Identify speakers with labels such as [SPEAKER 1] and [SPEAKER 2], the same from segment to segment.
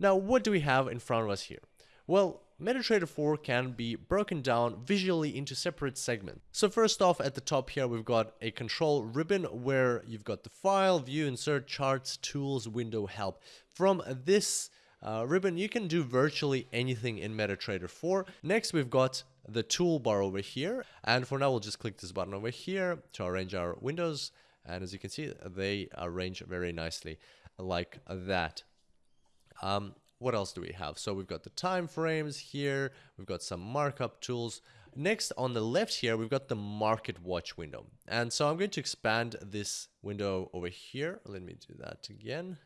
[SPEAKER 1] Now, what do we have in front of us here? Well, MetaTrader 4 can be broken down visually into separate segments. So first off, at the top here, we've got a control ribbon where you've got the file, view, insert, charts, tools, window, help. From this uh, ribbon, you can do virtually anything in MetaTrader 4. Next, we've got the toolbar over here. And for now, we'll just click this button over here to arrange our windows. And as you can see, they arrange very nicely like that. Um, what else do we have? So we've got the time frames here. We've got some markup tools. Next on the left here, we've got the market watch window. And so I'm going to expand this window over here. Let me do that again.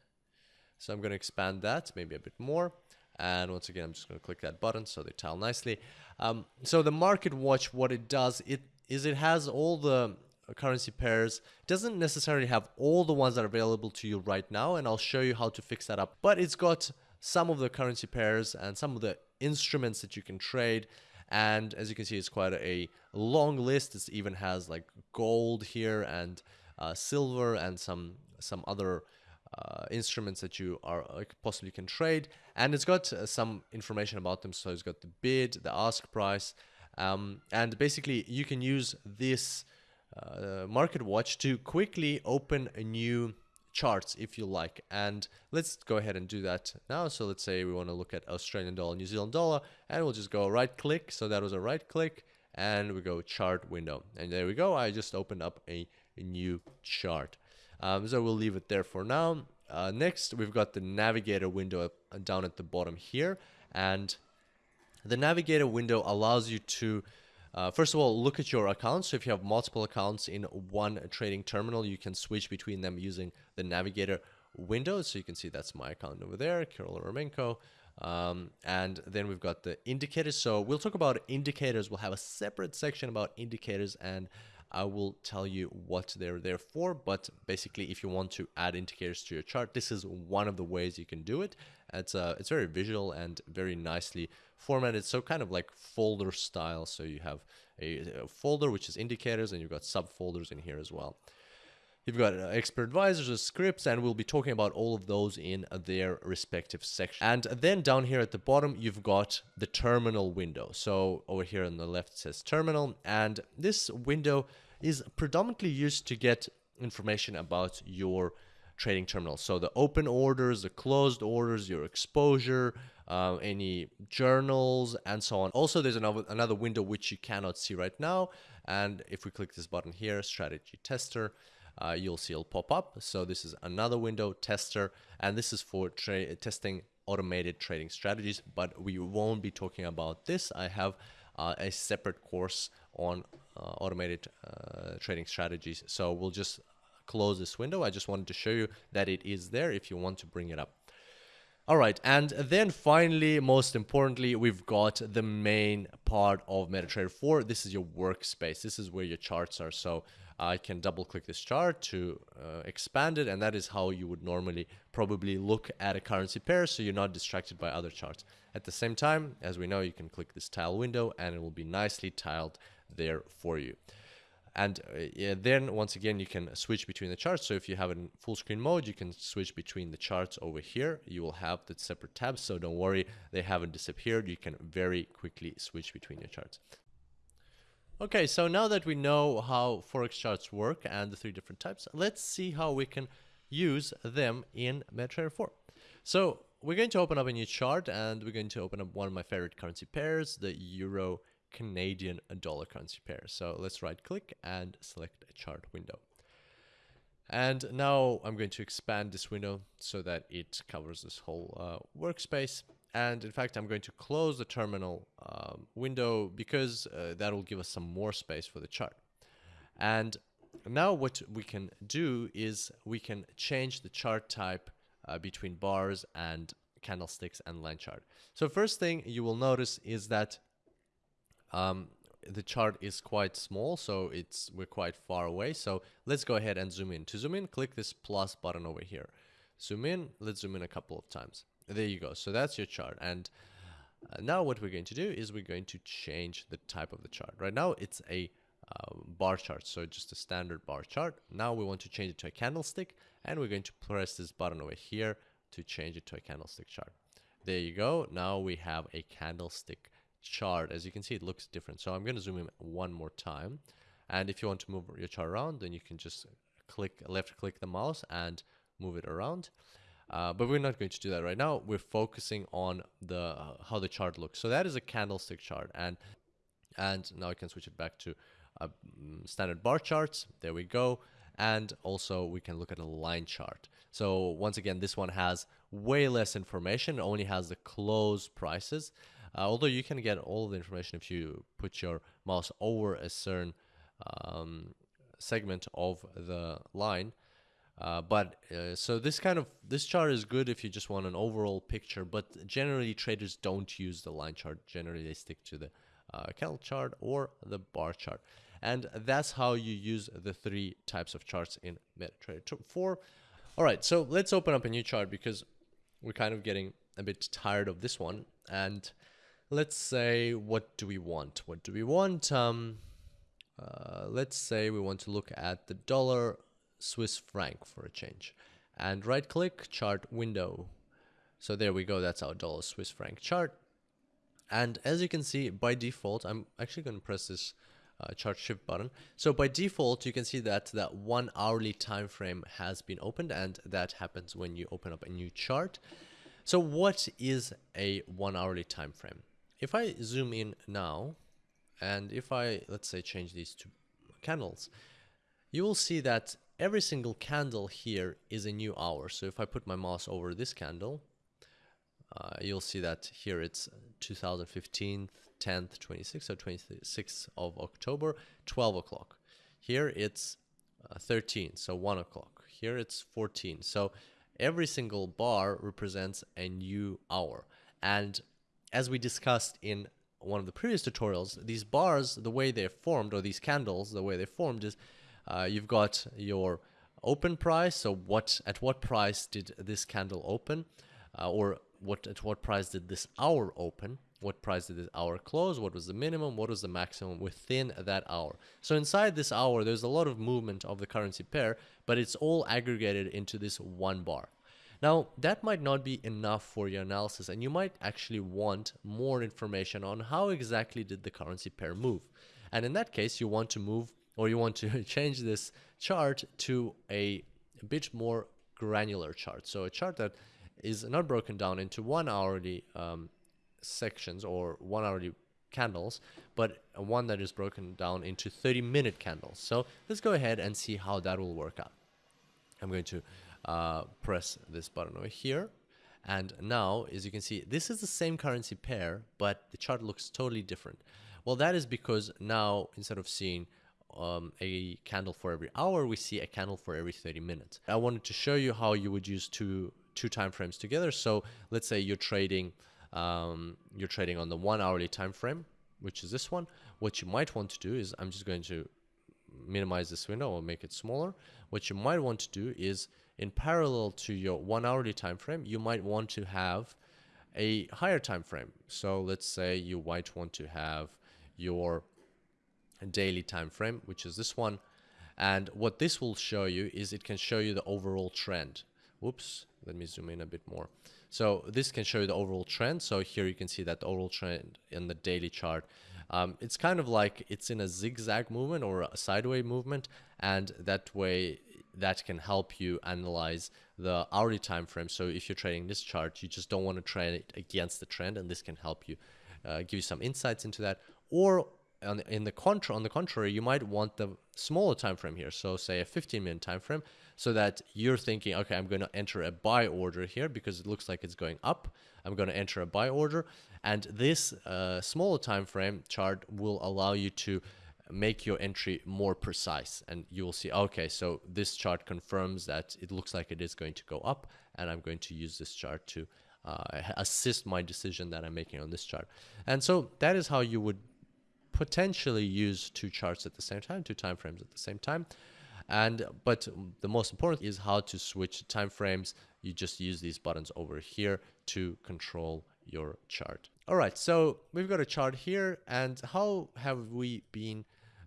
[SPEAKER 1] So I'm going to expand that maybe a bit more. And once again, I'm just going to click that button so they tile nicely. Um, so the market watch, what it does, it is it has all the currency pairs doesn't necessarily have all the ones that are available to you right now and I'll show you how to fix that up but it's got some of the currency pairs and some of the instruments that you can trade. And as you can see, it's quite a long list. It even has like gold here and uh, silver and some some other uh, instruments that you are possibly can trade. And it's got uh, some information about them. So it's got the bid, the ask price, um, and basically you can use this uh, market watch to quickly open a new charts if you like. And let's go ahead and do that now. So let's say we want to look at Australian dollar, New Zealand dollar, and we'll just go right click. So that was a right click and we go chart window. And there we go. I just opened up a, a new chart. Um, so we'll leave it there for now. Uh, next, we've got the navigator window up, down at the bottom here. And the navigator window allows you to uh, first of all, look at your accounts. So if you have multiple accounts in one trading terminal, you can switch between them using the navigator window. So you can see that's my account over there, Kirill Eremenko. Um, and then we've got the indicators. So we'll talk about indicators. We'll have a separate section about indicators and I will tell you what they're there for. But basically, if you want to add indicators to your chart, this is one of the ways you can do it. It's uh, it's very visual and very nicely formatted. So kind of like folder style. So you have a, a folder which is indicators, and you've got subfolders in here as well. You've got uh, expert advisors, uh, scripts, and we'll be talking about all of those in their respective section. And then down here at the bottom, you've got the terminal window. So over here on the left says terminal, and this window is predominantly used to get information about your trading terminal. So the open orders, the closed orders, your exposure, uh, any journals, and so on. Also, there's another, another window which you cannot see right now. And if we click this button here, strategy tester, uh, you'll see it'll pop up. So this is another window tester, and this is for testing automated trading strategies, but we won't be talking about this. I have uh, a separate course on uh, automated uh, trading strategies. So we'll just close this window. I just wanted to show you that it is there if you want to bring it up. All right, and then finally, most importantly, we've got the main part of MetaTrader 4. This is your workspace. This is where your charts are. So I can double click this chart to uh, expand it, and that is how you would normally probably look at a currency pair so you're not distracted by other charts. At the same time, as we know, you can click this tile window and it will be nicely tiled there for you. And uh, then once again, you can switch between the charts. So if you have in full screen mode, you can switch between the charts over here. You will have the separate tabs. So don't worry, they haven't disappeared. You can very quickly switch between your charts. Okay, so now that we know how Forex charts work and the three different types, let's see how we can use them in MetaTrader 4. So we're going to open up a new chart and we're going to open up one of my favorite currency pairs, the Euro Canadian dollar currency pair. So let's right click and select a chart window. And now I'm going to expand this window so that it covers this whole uh, workspace. And in fact, I'm going to close the terminal um, window because uh, that will give us some more space for the chart. And now what we can do is we can change the chart type uh, between bars and candlesticks and line chart. So first thing you will notice is that um, the chart is quite small, so it's we're quite far away. So let's go ahead and zoom in. To zoom in, click this plus button over here. Zoom in, let's zoom in a couple of times. There you go. So that's your chart. And uh, now what we're going to do is we're going to change the type of the chart. Right now it's a uh, bar chart, so just a standard bar chart. Now we want to change it to a candlestick, and we're going to press this button over here to change it to a candlestick chart. there you go. Now we have a candlestick chart. As you can see, it looks different. So I'm going to zoom in one more time. And if you want to move your chart around, then you can just click left click the mouse and move it around. Uh, but we're not going to do that right now. We're focusing on the uh, how the chart looks. So that is a candlestick chart, and and now I can switch it back to uh, standard bar charts. There we go. And also we can look at a line chart. So once again, this one has way less information. Only has the close prices. Uh, although you can get all the information if you put your mouse over a certain um, segment of the line. Uh, but uh, so this kind of this chart is good if you just want an overall picture but generally traders don't use the line chart. Generally they stick to the uh, candle chart or the bar chart. And that's how you use the three types of charts in MetaTrader. 4 all right so let's open up a new chart because we're kind of getting a bit tired of this one. And let's say what do we want? What do we want? Um uh, let's say we want to look at the dollar Swiss franc for a change. And right click chart window. So there we go that's our dollar Swiss franc chart. And as you can see by default I'm actually going to press this uh, chart shift button. So by default you can see that that one hourly time frame has been opened and that happens when you open up a new chart. So what is a one hourly time frame if I zoom in now and if I, let's say, change these to candles, you will see that every single candle here is a new hour. So if I put my mouse over this candle, uh, you'll see that here it's 2015, 10th, 26th, or 26th of October, 12 o'clock. Here it's uh, 13, so 1 o'clock. Here it's 14. So every single bar represents a new hour. And as we discussed in one of the previous tutorials, these bars, the way they're formed, or these candles, the way they're formed is uh, you've got your open price. So what at what price did this candle open, uh, or what at what price did this hour open? What price did this hour close? What was the minimum? What was the maximum within that hour? So inside this hour, there's a lot of movement of the currency pair, but it's all aggregated into this one bar. Now, that might not be enough for your analysis and you might actually want more information on how exactly did the currency pair move. And in that case, you want to move or you want to change this chart to a, bit more granular chart. So a chart that is not broken down into one hourly um, sections or one hourly candles, but one that is broken down into 30 minute candles. So let's go ahead and see how that will work out. I'm going to uh, press this button over here. And now, as you can see, this is the same currency pair, but the chart looks totally different. Well, that is because now, instead of seeing um, a candle for every hour, we see a candle for every 30 minutes. I wanted to show you how you would use two two time frames together. So let's say you're trading um, you're trading on the one hourly time frame, which is this one. What you might want to do is I'm just going to minimize this window or make it smaller. What you might want to do is in parallel to your one hourly time frame, you might want to have a higher time frame. So let's say you might want to have your daily time frame, which is this one. And what this will show you is it can show you the overall trend. Whoops, let me zoom in a bit more. So this can show you the overall trend. So here you can see that overall trend in the daily chart. Um, it's kind of like it's in a zigzag movement or a sideways movement. And that way that can help you analyze the hourly time frame. So if you're trading this chart, you just don't want to trade it against the trend, and this can help you uh, give you some insights into that. Or on, in the contra on the contrary, you might want the smaller time frame here. So say a 15 minute time frame, so that you're thinking, okay, I'm going to enter a buy order here because it looks like it's going up. I'm going to enter a buy order, and this uh, smaller time frame chart will allow you to make your entry more precise and you will see okay so this chart confirms that it looks like it is going to go up and I'm going to use this chart to uh, assist my decision that I'm making on this chart. And so that is how you would potentially use two charts at the same time two time frames at the same time. And but the most important is how to switch time frames. You just use these buttons over here to control your chart. All right so we've got a chart here and how have we been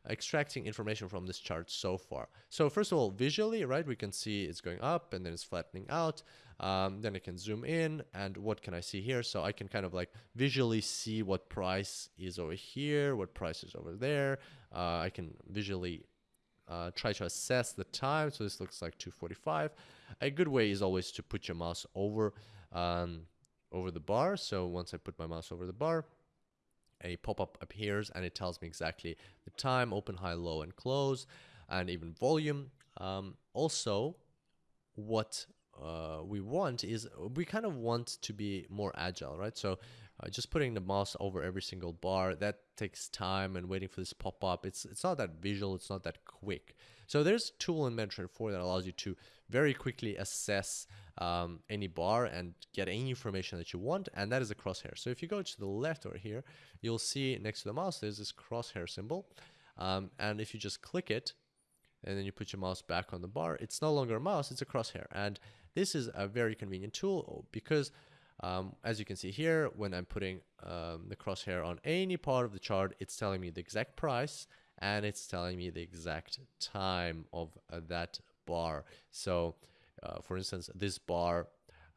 [SPEAKER 1] extracting information from this chart so far. So first of all, visually, right, we can see it's going up and then it's flattening out. Um, then I can zoom in and what can I see here? So I can kind of like visually see what price is over here, what price is over there. Uh, I can visually uh, try to assess the time. So this looks like 245. A good way is always to put your mouse over um, over the bar. So once I put my mouse over the bar, a pop-up appears and it tells me exactly the time, open, high, low, and close, and even volume. Um, also, what uh, we want is we kind of want to be more agile, right? So uh, just putting the mouse over every single bar that takes time and waiting for this pop up. It's it's not that visual. It's not that quick. So there's a tool in MetaTrader 4 that allows you to very quickly assess um, any bar and get any information that you want, and that is a crosshair. So if you go to the left over here, you'll see next to the mouse there's this crosshair symbol, um, and if you just click it, and then you put your mouse back on the bar, it's no longer a mouse, it's a crosshair. And this is a very convenient tool because um, as you can see here, when I'm putting um, the crosshair on any part of the chart, it's telling me the exact price and it's telling me the exact time of uh, that bar. So uh, for instance, this bar,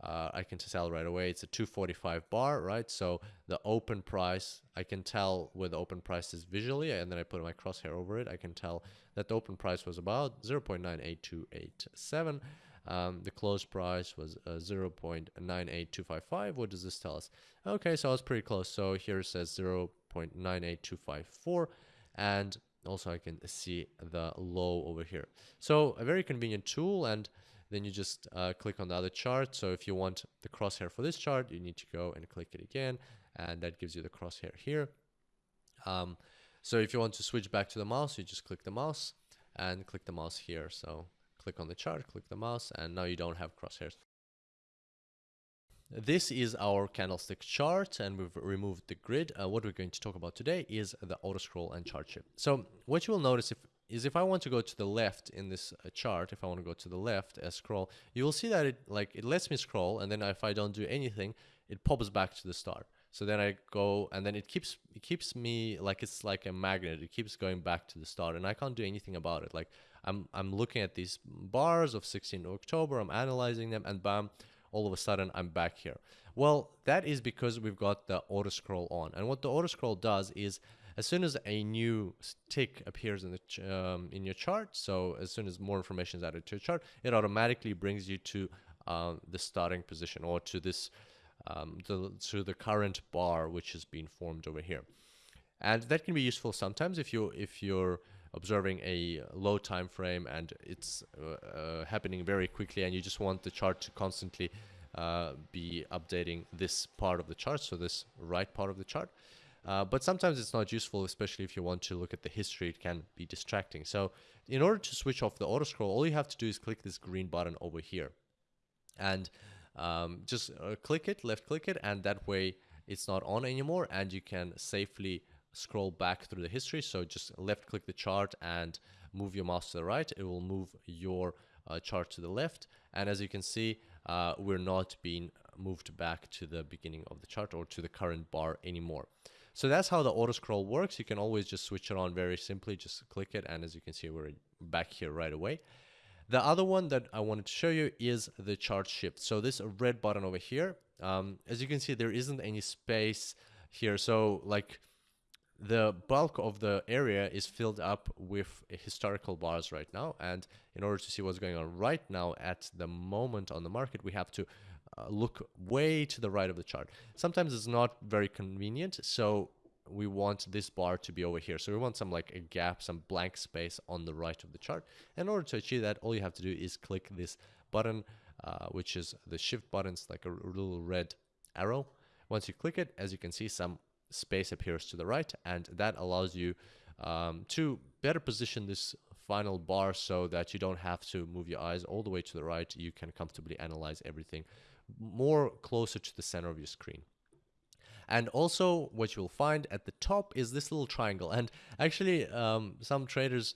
[SPEAKER 1] uh, I can tell right away it's a 245 bar, right? So the open price, I can tell where the open price is visually, and then I put my crosshair over it. I can tell that the open price was about 0.98287. Um, the close price was uh, 0.98255. What does this tell us? Okay, so I was pretty close. So here it says 0.98254, and also I can see the low over here. So a very convenient tool, and then you just uh, click on the other chart. So if you want the crosshair for this chart, you need to go and click it again. And that gives you the crosshair here. Um, so if you want to switch back to the mouse, you just click the mouse and click the mouse here. So click on the chart, click the mouse, and now you don't have crosshairs. This is our candlestick chart and we've removed the grid. Uh, what we're going to talk about today is the auto scroll and chart shift. So what you will notice if is if I want to go to the left in this uh, chart, if I want to go to the left and scroll, you will see that it like it lets me scroll and then if I don't do anything, it pops back to the start. So then I go and then it keeps it keeps me like it's like a magnet. It keeps going back to the start and I can't do anything about it. Like I'm I'm looking at these bars of 16 October, I'm analyzing them and bam, all of a sudden I'm back here. Well, that is because we've got the auto scroll on. And what the auto scroll does is as soon as a new tick appears in the um, in your chart, so as soon as more information is added to your chart, it automatically brings you to uh, the starting position or to this um, the, to the current bar which has been formed over here. And that can be useful sometimes if you if you're observing a low time frame and it's uh, uh, happening very quickly and you just want the chart to constantly uh, be updating this part of the chart, so this right part of the chart. Uh, but sometimes it's not useful, especially if you want to look at the history, it can be distracting. So in order to switch off the auto scroll, all you have to do is click this green button over here. And um, just uh, click it, left click it, and that way it's not on anymore and you can safely scroll back through the history. So just left click the chart and move your mouse to the right. It will move your uh, chart to the left. And as you can see, uh, we're not being moved back to the beginning of the chart or to the current bar anymore. So that's how the auto scroll works. You can always just switch it on very simply, just click it. And as you can see, we're back here right away. The other one that I wanted to show you is the chart shift. So this red button over here, um, as you can see, there isn't any space here. So like the bulk of the area is filled up with historical bars right now. And in order to see what's going on right now at the moment on the market, we have to uh, look way to the right of the chart. Sometimes it's not very convenient, so we want this bar to be over here. So we want some like a gap, some blank space on the right of the chart. In order to achieve that, all you have to do is click this button, uh, which is the shift button. Like a little red arrow. Once you click it, as you can see, some space appears to the right, and that allows you um, to better position this final bar so that you don't have to move your eyes all the way to the right. You can comfortably analyze everything more closer to the center of your screen. And also what you'll find at the top is this little triangle. And actually, um, some traders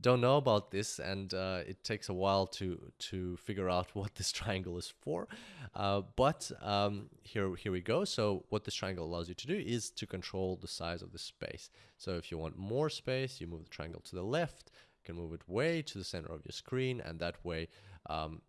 [SPEAKER 1] don't know about this and uh, it takes a while to to figure out what this triangle is for. Uh, but um, here here we go. So what this triangle allows you to do is to control the size of the space. So if you want more space you move the triangle to the left. You can move it way to the center of your screen and that way um,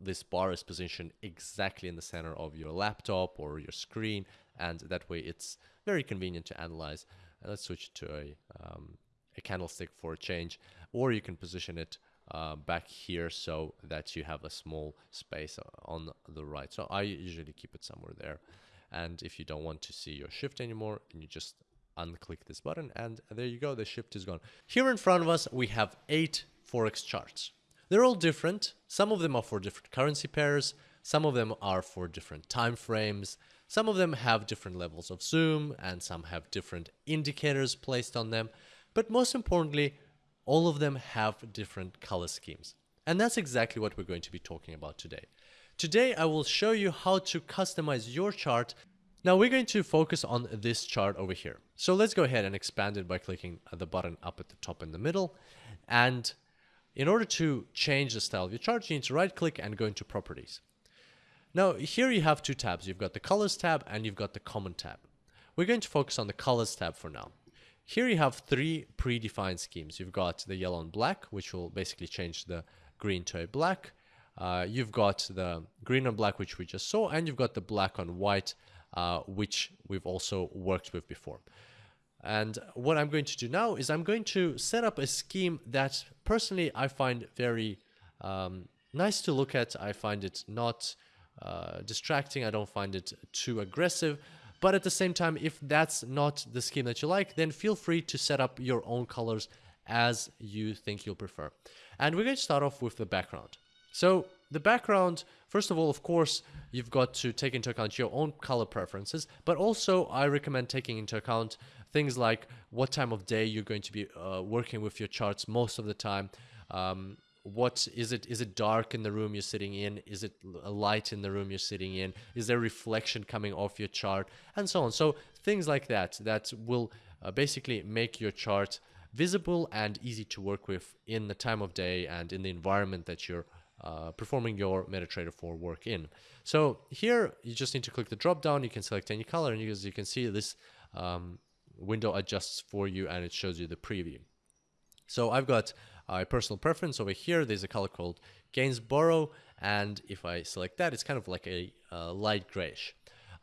[SPEAKER 1] this bar is positioned exactly in the center of your laptop or your screen and that way it's very convenient to analyze. And let's switch to a, um, a candlestick for a change or you can position it uh, back here so that you have a small space on the right. So I usually keep it somewhere there. And if you don't want to see your shift anymore, you just unclick this button and there you go, the shift is gone. Here in front of us, we have eight Forex charts. They're all different. Some of them are for different currency pairs. Some of them are for different time frames. Some of them have different levels of zoom and some have different indicators placed on them. But most importantly, all of them have different color schemes. And that's exactly what we're going to be talking about today. Today, I will show you how to customize your chart. Now we're going to focus on this chart over here. So let's go ahead and expand it by clicking the button up at the top in the middle. And in order to change the style of your chart, you need to right click and go into properties. Now here you have two tabs. You've got the colors tab and you've got the common tab. We're going to focus on the colors tab for now. Here you have three predefined schemes. You've got the yellow and black, which will basically change the green to a black. Uh, you've got the green and black, which we just saw, and you've got the black on white, uh, which we've also worked with before. And what I'm going to do now is I'm going to set up a scheme that personally I find very um, nice to look at. I find it not uh, distracting. I don't find it too aggressive. But at the same time, if that's not the scheme that you like, then feel free to set up your own colors as you think you'll prefer. And we're going to start off with the background. So the background, first of all, of course, you've got to take into account your own color preferences, but also I recommend taking into account things like what time of day you're going to be uh, working with your charts most of the time. Um, what is it is it dark in the room you're sitting in is it a light in the room you're sitting in is there reflection coming off your chart and so on so things like that that will uh, basically make your chart visible and easy to work with in the time of day and in the environment that you're uh, performing your MetaTrader 4 work in. So here you just need to click the drop down. You can select any color and you, as you can see this um, window adjusts for you and it shows you the preview. So I've got a personal preference over here. There's a color called Gainsboro. And if I select that, it's kind of like a, a light grayish.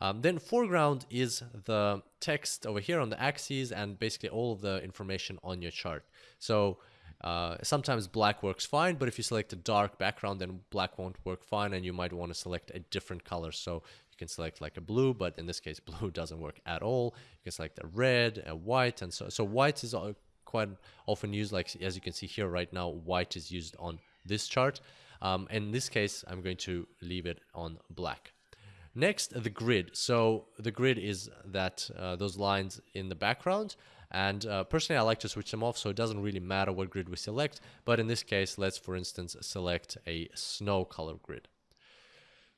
[SPEAKER 1] Um, then foreground is the text over here on the axes and basically all of the information on your chart. So uh, sometimes black works fine, but if you select a dark background, then black won't work fine and you might want to select a different color. So you can select like a blue, but in this case, blue doesn't work at all. You can select a red, a white, and so, so white is quite often used like as you can see here right now white is used on this chart. Um, in this case I'm going to leave it on black. Next the grid. So the grid is that uh, those lines in the background and uh, personally I like to switch them off so it doesn't really matter what grid we select but in this case let's for instance select a snow color grid.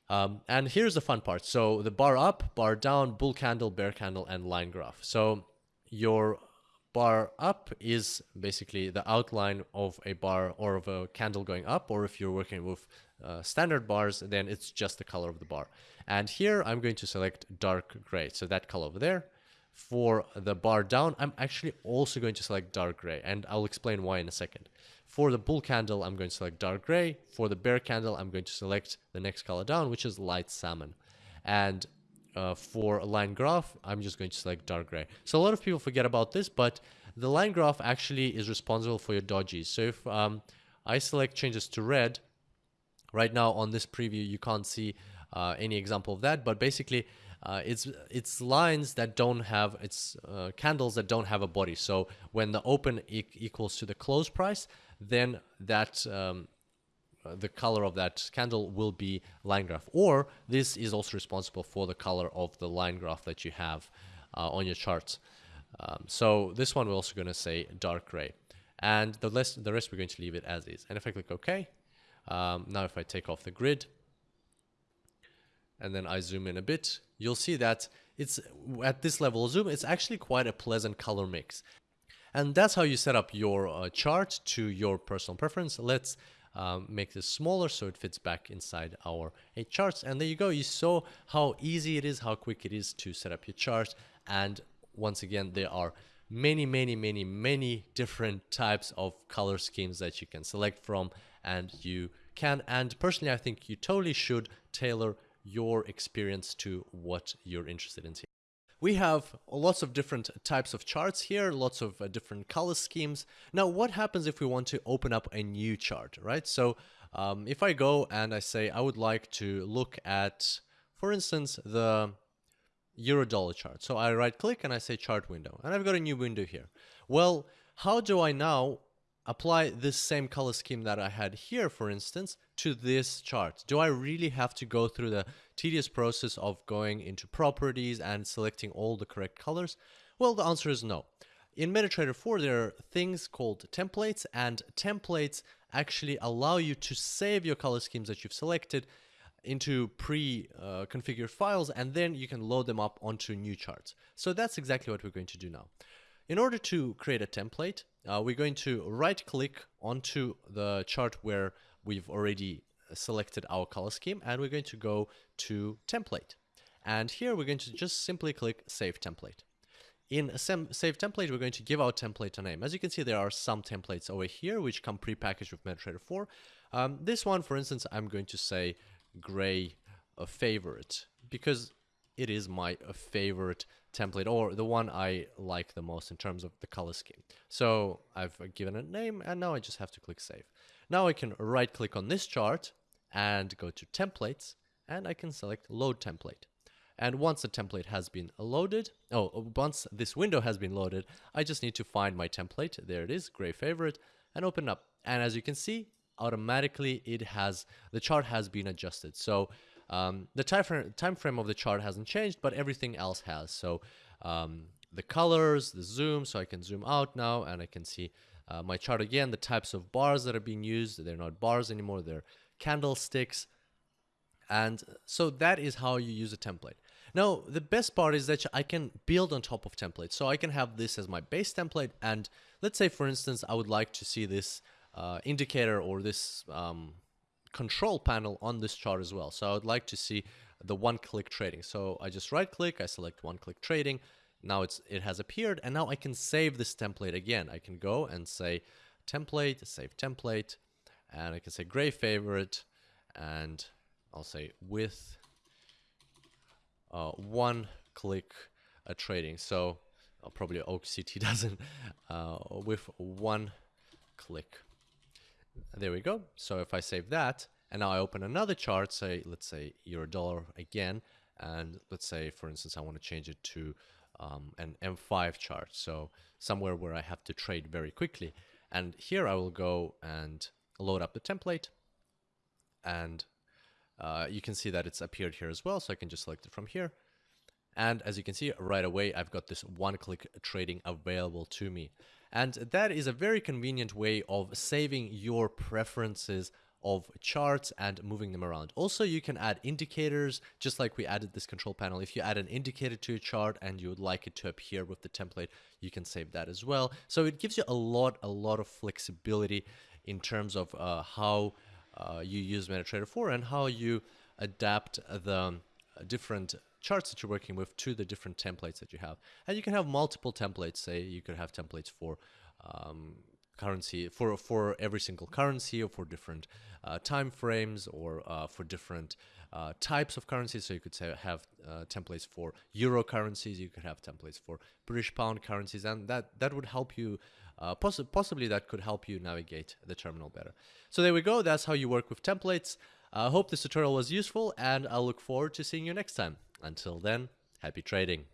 [SPEAKER 1] Um, and here's the fun part. So the bar up bar down bull candle bear candle and line graph. So your bar up is basically the outline of a bar or of a candle going up or if you're working with uh, standard bars then it's just the color of the bar. And here I'm going to select dark gray so that color over there. For the bar down I'm actually also going to select dark gray and I'll explain why in a second. For the bull candle I'm going to select dark gray. For the bear candle I'm going to select the next color down which is light salmon. And uh, for a line graph, I'm just going to select dark gray. So a lot of people forget about this, but the line graph actually is responsible for your dojis. So if um, I select changes to red, right now on this preview, you can't see uh, any example of that, but basically uh, it's it's lines that don't have it's uh, candles that don't have a body. So when the open e equals to the close price, then that um, the color of that candle will be line graph. Or this is also responsible for the color of the line graph that you have uh, on your charts. Um, so this one we're also going to say dark gray. And the rest the rest we're going to leave it as is. And if I click OK um, now if I take off the grid and then I zoom in a bit you'll see that it's at this level of zoom it's actually quite a pleasant color mix. And that's how you set up your uh, chart to your personal preference. Let's um, make this smaller so it fits back inside our eight charts. And there you go. You saw how easy it is, how quick it is to set up your charts. And once again, there are many, many, many, many different types of color schemes that you can select from and you can and personally I think you totally should tailor your experience to what you're interested in. We have lots of different types of charts here, lots of uh, different color schemes. Now, what happens if we want to open up a new chart, right? So um, if I go and I say I would like to look at, for instance, the euro dollar chart. So I right click and I say chart window and I've got a new window here. Well, how do I now apply this same color scheme that I had here, for instance, to this chart? Do I really have to go through the tedious process of going into properties and selecting all the correct colors? Well, the answer is no. In MetaTrader 4, there are things called templates, and templates actually allow you to save your color schemes that you've selected into pre-configured uh, files, and then you can load them up onto new charts. So that's exactly what we're going to do now. In order to create a template, uh, we're going to right click onto the chart where we've already selected our color scheme and we're going to go to template. And here we're going to just simply click save template. In save template, we're going to give our template a name. As you can see, there are some templates over here which come pre-packaged with MetaTrader 4. Um, this one, for instance, I'm going to say gray a favorite because it is my favorite template or the one I like the most in terms of the color scheme. So I've given it a name and now I just have to click save. Now I can right click on this chart and go to templates and I can select load template. And once the template has been loaded, oh, once this window has been loaded, I just need to find my template. There it is, gray favorite, and open up. And as you can see, automatically it has, the chart has been adjusted. So um, the time frame, time frame of the chart hasn't changed, but everything else has. So um, the colors, the zoom, so I can zoom out now and I can see uh, my chart again, the types of bars that are being used. They're not bars anymore, they're candlesticks. And so that is how you use a template. Now, the best part is that I can build on top of templates. So I can have this as my base template. And let's say, for instance, I would like to see this uh, indicator or this um, control panel on this chart as well. So I would like to see the one-click trading. So I just right-click, I select one-click trading. Now it's it has appeared, and now I can save this template again. I can go and say template, save template, and I can say gray favorite, and I'll say with uh, one-click uh, trading. So uh, probably OCT doesn't uh, with one click. There we go. So if I save that, and now I open another chart, say, let's say euro dollar again, and let's say, for instance, I want to change it to um, an M5 chart. So somewhere where I have to trade very quickly. And here I will go and load up the template. And uh, you can see that it's appeared here as well. So I can just select it from here. And as you can see right away, I've got this one-click trading available to me. And that is a very convenient way of saving your preferences of charts and moving them around. Also, you can add indicators, just like we added this control panel. If you add an indicator to a chart and you would like it to appear with the template, you can save that as well. So it gives you a lot, a lot of flexibility in terms of uh, how uh, you use MetaTrader 4 and how you adapt the different charts that you're working with to the different templates that you have. And you can have multiple templates, say you could have templates for um, currency for for every single currency or for different uh, time frames or uh, for different uh, types of currencies. So you could say have uh, templates for euro currencies. You could have templates for british pound currencies. And that that would help you uh, poss possibly that could help you navigate the terminal better. So there we go. That's how you work with templates I hope this tutorial was useful and I look forward to seeing you next time until then, happy trading.